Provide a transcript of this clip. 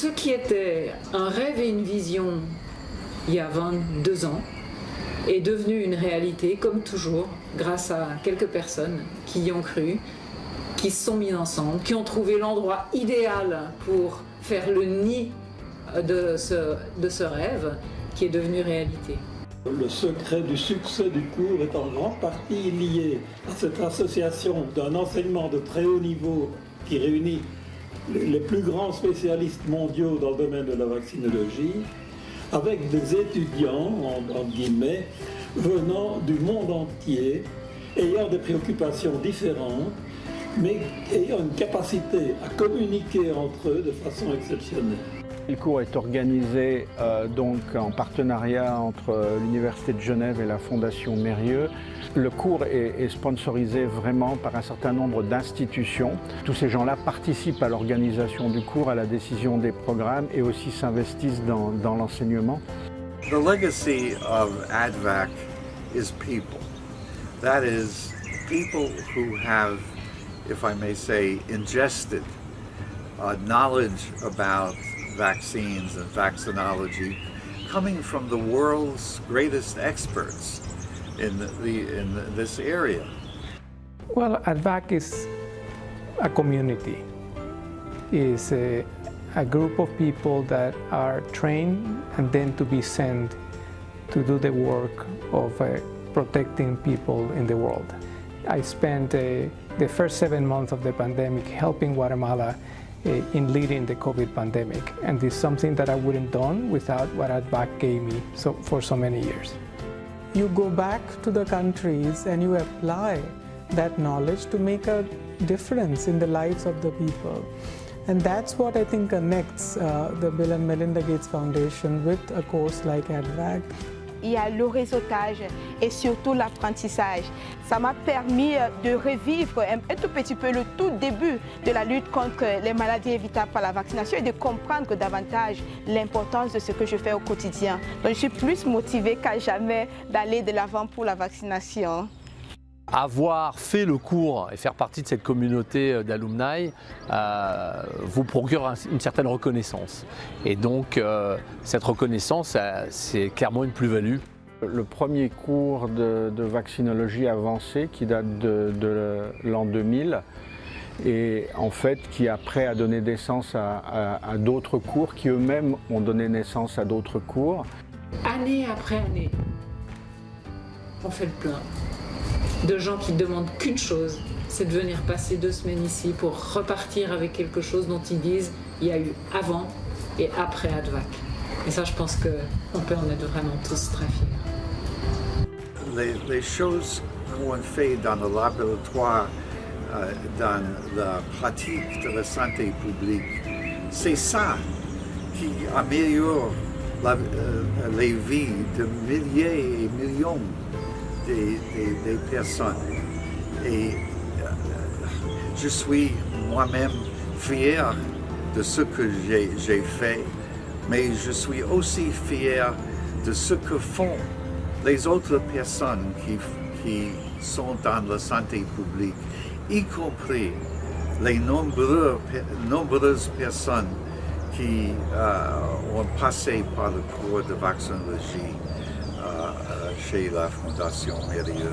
ce qui était un rêve et une vision il y a 22 ans est devenu une réalité, comme toujours, grâce à quelques personnes qui y ont cru, qui se sont mis ensemble, qui ont trouvé l'endroit idéal pour faire le nid de ce, de ce rêve qui est devenu réalité. Le secret du succès du cours est en grande partie lié à cette association d'un enseignement de très haut niveau qui réunit les plus grands spécialistes mondiaux dans le domaine de la vaccinologie, avec des étudiants, en, guillemets, venant du monde entier, ayant des préoccupations différentes, mais ayant une capacité à communiquer entre eux de façon exceptionnelle. Le cours est organisé euh, donc en partenariat entre l'Université de Genève et la Fondation Mérieux. Le cours est, sponsorisé vraiment par un certain nombre d'institutions. Tous ces gens-là participent à l'organisation du cours, à la décision des programmes et aussi s'investissent dans, dans l'enseignement. The legacy of ADVAC is people. That is, people who have, if I may say, ingested uh, knowledge about vaccines and vaccinology coming from the world's greatest experts in, the, in this area. Well, ADVAC is a community. It's a, a group of people that are trained and then to be sent to do the work of uh, protecting people in the world. I spent uh, the first seven months of the pandemic helping Guatemala in leading the COVID pandemic. And it's something that I wouldn't have done without what ADVAC gave me so, for so many years. You go back to the countries and you apply that knowledge to make a difference in the lives of the people. And that's what I think connects uh, the Bill and Melinda Gates Foundation with a course like ADVAC. Il y a le réseautage et surtout l'apprentissage. Ça m'a permis euh, de revivre un, tout petit peu le tout début de la lutte contre les maladies évitables par la vaccination et de comprendre davantage l'importance de ce que je fais au quotidien. Donc je suis plus motivée qu'à jamais d'aller de l'avant pour la vaccination avoir fait le cours et faire partie de cette communauté euh, d'alumni euh, vous procure une certaine reconnaissance. Et donc euh, cette reconnaissance, c'est clairement une plus-value. Le premier cours de, vaccinologie avancée qui date de, l'an 2000 et en fait qui après a donné naissance à, à d'autres cours qui eux-mêmes ont donné naissance à d'autres cours. Année après année, on fait le plein de gens qui demandent qu'une chose, c'est de venir passer deux semaines ici pour repartir avec quelque chose dont ils disent il y a eu avant et après ADVAC. Et ça, je pense qu'on peut en être vraiment tous très fiers. Les, choses qu'on fait dans le laboratoire, euh, dans la pratique de la santé publique, c'est ça qui améliore la, euh, les vies de milliers et millions des, personnes. Et euh, je suis moi-même fier de ce que j'ai fait, mais je suis aussi fier de ce que font les autres personnes qui, qui sont dans la santé publique, y compris les nombreuses personnes qui euh, ont passé par le cours de vaccinologie. Chez la Fondation Mérieux.